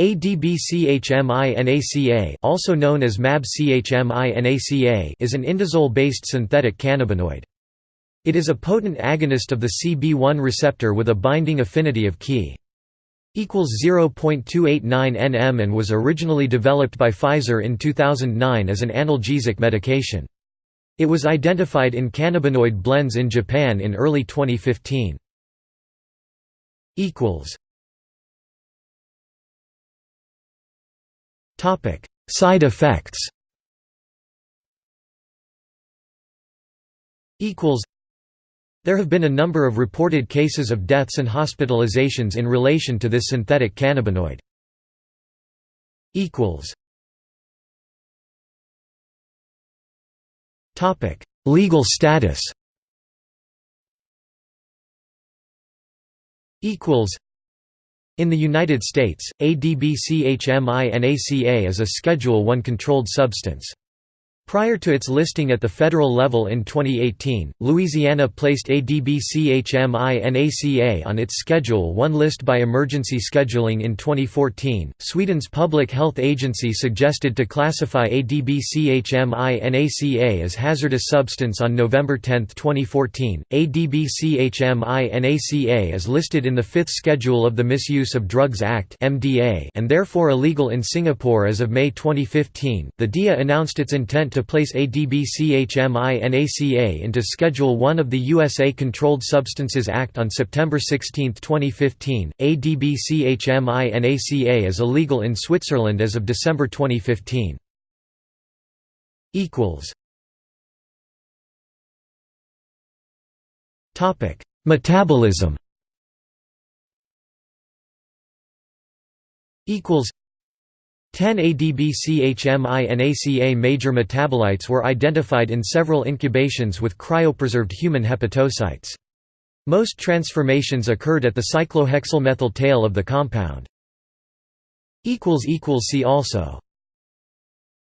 ADB-CHMINACA also known as MAB-CHMINACA is an indazole-based synthetic cannabinoid. It is a potent agonist of the CB1 receptor with a binding affinity of Ki equals 0.289 nm and was originally developed by Pfizer in 2009 as an analgesic medication. It was identified in cannabinoid blends in Japan in early 2015. Topic: Side effects. Equals. There have been a number of reported cases of deaths and hospitalizations in relation to this synthetic cannabinoid. Equals. Topic: Legal status. Equals. In the United States, ADB-CHMINACA is a Schedule I controlled substance. Prior to its listing at the federal level in 2018, Louisiana placed ADB-CHMINACA on its Schedule 1 list by emergency scheduling in 2014. Sweden's Public Health Agency suggested to classify ADB-CHMINACA as hazardous substance on November 10, 2014. ADB-CHMINACA is listed in the Fifth Schedule of the Misuse of Drugs Act (MDA) and therefore illegal in Singapore as of May 2015. The DEA announced its intent to to place ADB-CHMINACA into Schedule I of the USA Controlled Substances Act on September 16, 2015. ADB-CHMINACA is illegal in Switzerland as of December 2015. Equals. Topic: Metabolism. Equals. 10 ADB-CHMINACA major metabolites were identified in several incubations with cryopreserved human hepatocytes. Most transformations occurred at the cyclohexylmethyl tail of the compound. See also